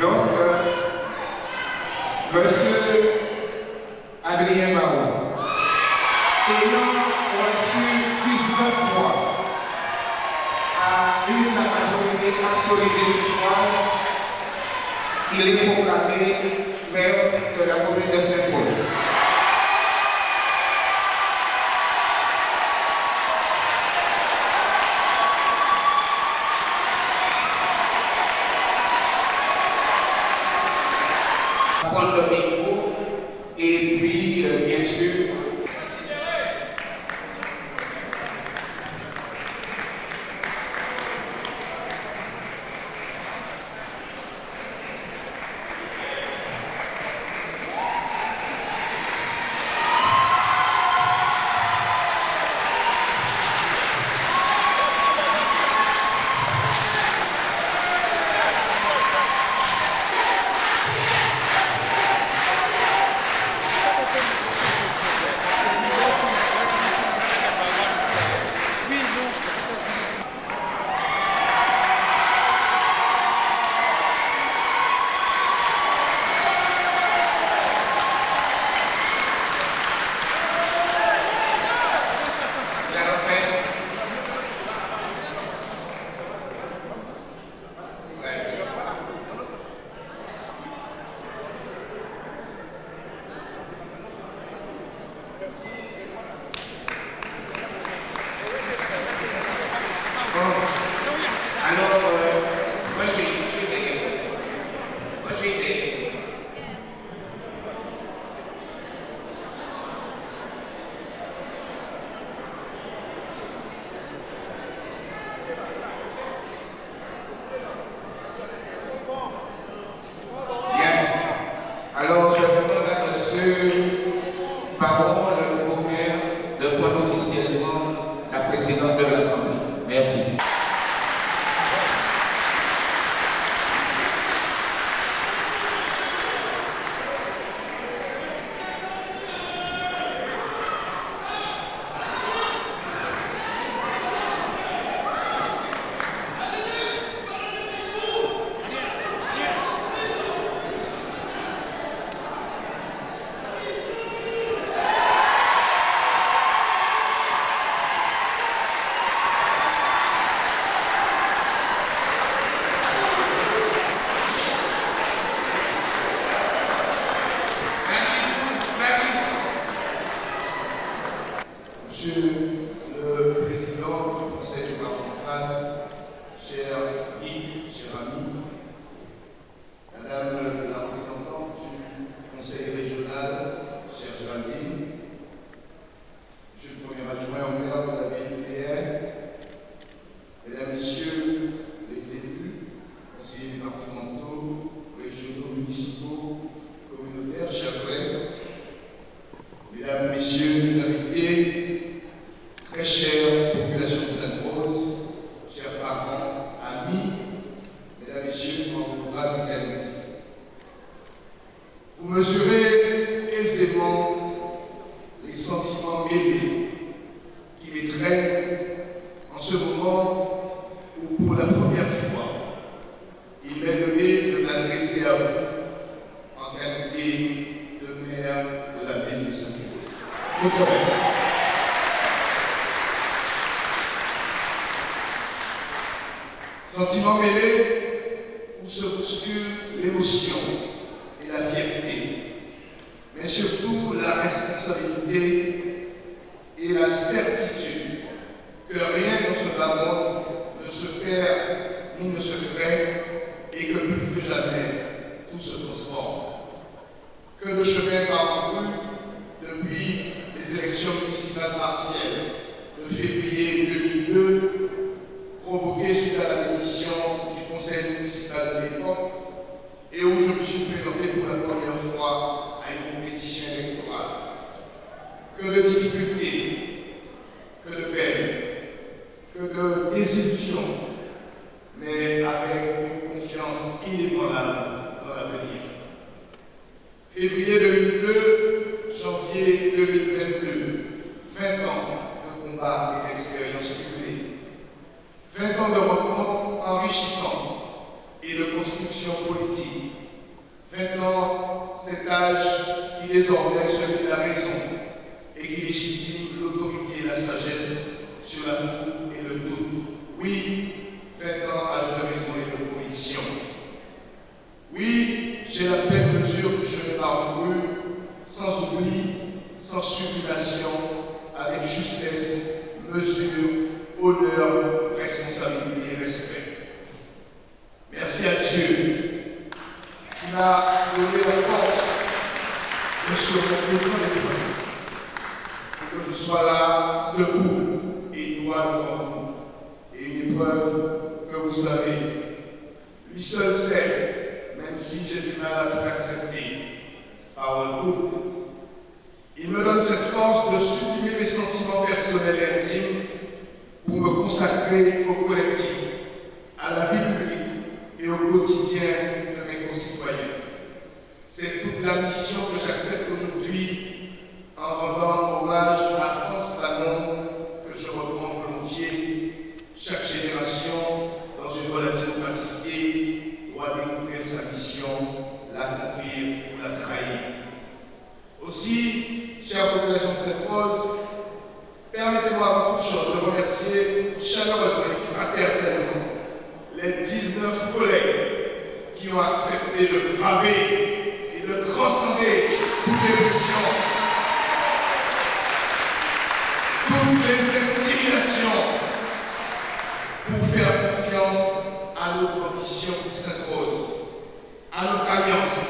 Donc, euh, Monsieur Adrien Baron, ayant reçu 19 fois à une majorité absolue des il est proclamé maire de la commune de Saint-Paul. prendre le micro et puis, euh, bien sûr, la refaire. Ouais. Bon. Alors, euh, moi j'ai j'ai des questions. Moi j'ai des questions. Bien. Alors, je demande à M. Baron, le nouveau maire, de prendre officiellement la présidente de l'Assemblée. Merci. Monsieur Vous mesurez aisément les sentiments mêlés qui m'étreignent en ce moment où, pour la première fois, il m'est donné de m'adresser à vous en qualité de maire de la ville de maire. Sentiment mêlé où se bouscule l'émotion la fierté, mais surtout la responsabilité et la certitude que rien dans ce bas monde ne se perd ni ne se crée et que plus que jamais tout se transforme. Que le chemin parcouru depuis les élections municipales partielles de février 2002 provoqué suite à la démission du conseil municipal de l'époque et où je me suis présenté pour la première fois à une compétition électorale. Que de difficultés, que de peines, que mais avec une confiance inébranlable dans l'avenir. Février 2002, janvier 2022, 20 ans de combat et d'expérience cumulée. 20 ans de rencontres enrichissantes et de construction politique 20 ans, cet âge qui désormais celui de la raison et qui légitime l'autorité et la sagesse sur la foule et le doute. Oui, 20 ans, âge de raison et de conviction. Oui, j'ai la pleine mesure du chemin parcouru, sans oubli, sans sublimation, avec justesse, mesure, honneur, responsabilité et respect. Merci à Dieu qui m'a donné la force de surmonter les pour que je sois là, debout et droit devant vous. Et une épreuve que vous savez, lui seul sait, même si j'ai du mal à tout accepter, par un doute. Il me donne cette force de sublimer mes sentiments personnels et intimes pour me consacrer au collectif, à la vie publique et au quotidien de mes concitoyens. C'est toute la mission que j'accepte aujourd'hui de braver et de transcender toutes les pressions, toutes les intimidations pour faire confiance à notre mission qui s'impose, à notre alliance,